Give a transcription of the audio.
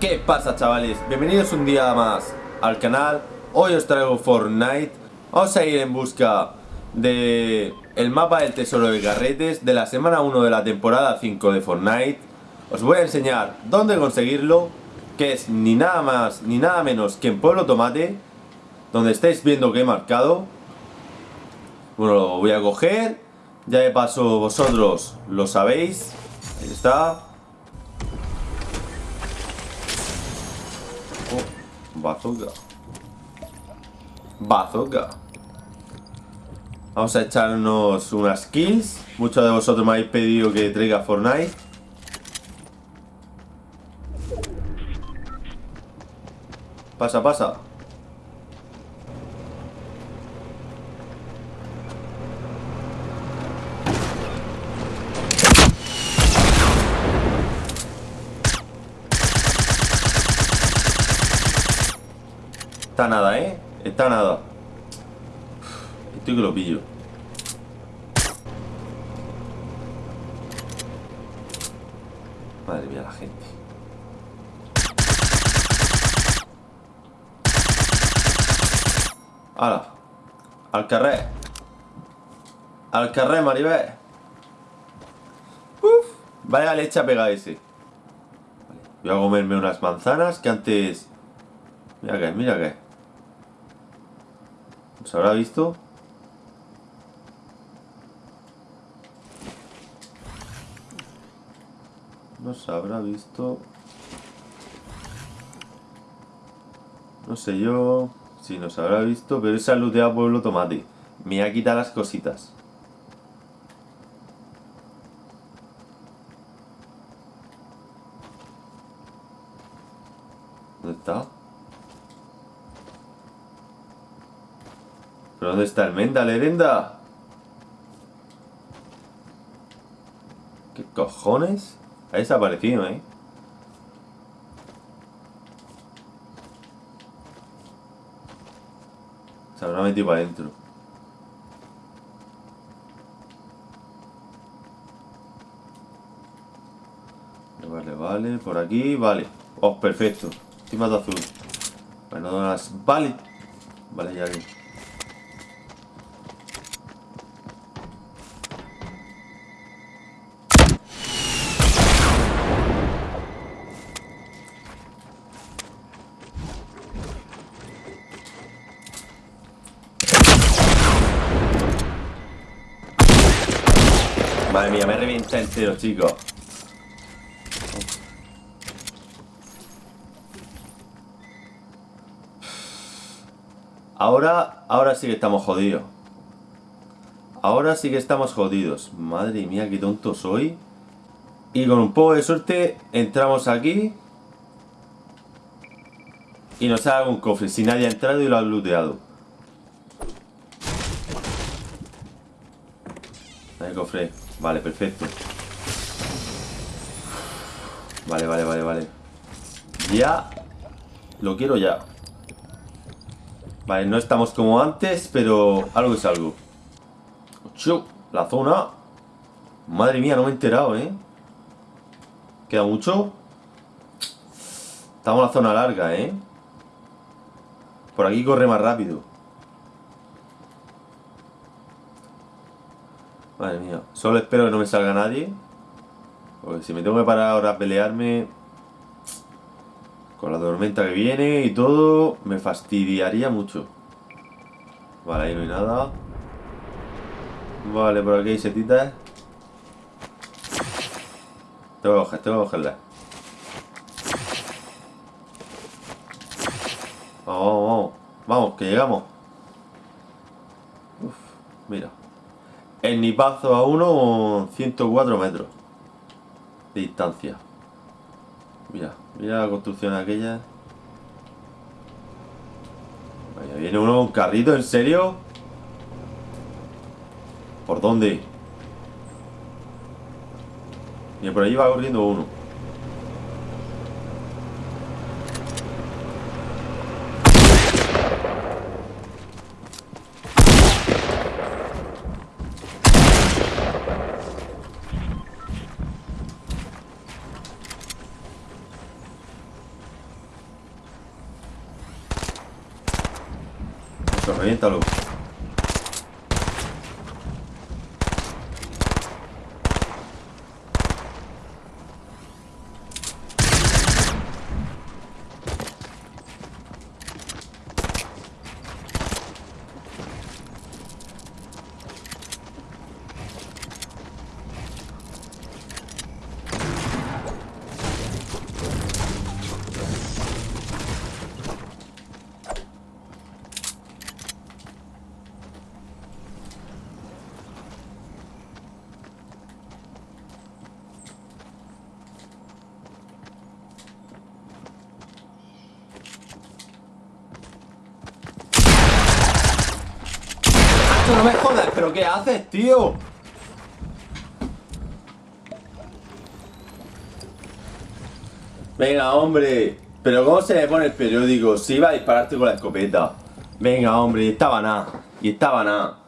¿Qué pasa chavales? Bienvenidos un día más al canal. Hoy os traigo Fortnite. Vamos a ir en busca de el mapa del tesoro de garretes De la semana 1 de la temporada 5 de Fortnite. Os voy a enseñar dónde conseguirlo Que es ni nada más ni nada menos que en Pueblo Tomate Donde estáis viendo que he marcado. Bueno, lo voy a coger. Ya de paso vosotros lo sabéis. Ahí está Bazooka. Bazooka. Vamos a echarnos unas kills. Muchos de vosotros me habéis pedido que traiga Fortnite. Pasa, pasa. Está nada, ¿eh? Está nada. Estoy que lo pillo. Madre mía la gente. ¡Hala! Al carré. Al carré, Maribel. Uf. Vaya leche a pegar ese. Voy a comerme unas manzanas que antes... Mira que, mira que. ¿Se habrá visto? No se habrá visto. No sé yo si nos habrá visto, pero esa looteado pueblo tomate. Me ha quitado las cositas. ¿Dónde está? Dónde está el Menda, Lerenda? ¿Qué cojones? Ha desaparecido, ¿eh? Se habrá metido para adentro. Vale, vale, por aquí, vale. Oh, perfecto. Encima de azul. Bueno, las... Vale. Vale, ya vi. Madre mía, me revienta entero, chicos. Ahora, ahora sí que estamos jodidos. Ahora sí que estamos jodidos. Madre mía, qué tonto soy. Y con un poco de suerte entramos aquí. Y nos sale un cofre si nadie ha entrado y lo ha looteado. Vale, perfecto. Vale, vale, vale, vale. Ya. Lo quiero ya. Vale, no estamos como antes, pero algo es algo. La zona. Madre mía, no me he enterado, ¿eh? ¿Queda mucho? Estamos en la zona larga, ¿eh? Por aquí corre más rápido. Madre mía. Solo espero que no me salga nadie. Porque si me tengo que parar ahora a pelearme... Con la tormenta que viene y todo... Me fastidiaría mucho. Vale, ahí no hay nada. Vale, por aquí hay setitas. Tengo que coger, tengo que cogerla. Vamos, vamos, vamos. Vamos, que llegamos. Uf, mira. El nipazo a uno 104 metros de distancia. Mira, mira la construcción aquella. Vaya, viene uno un carrito, ¿en serio? ¿Por dónde? Mira, por ahí va corriendo uno. reviéntalo. No me jodas, pero ¿qué haces, tío? Venga, hombre. Pero ¿cómo se me pone el periódico? Si iba a dispararte con la escopeta. Venga, hombre, y estaba nada. Y estaba nada.